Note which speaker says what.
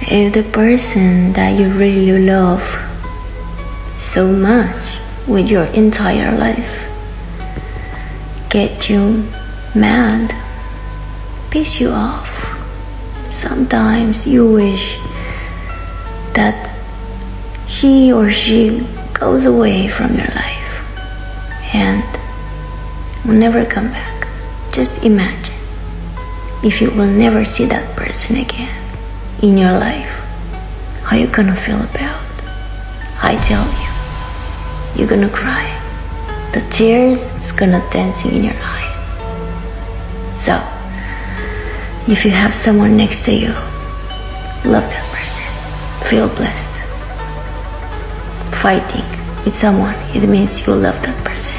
Speaker 1: If the person that you really love so much with your entire life get you mad, piss you off, sometimes you wish that he or she goes away from your life and will never come back. Just imagine if you will never see that person again in your life, how you gonna feel about? I tell you, you're gonna cry. The tears is gonna dancing in your eyes. So, if you have someone next to you, love that person. Feel blessed. Fighting with someone, it means you love that person.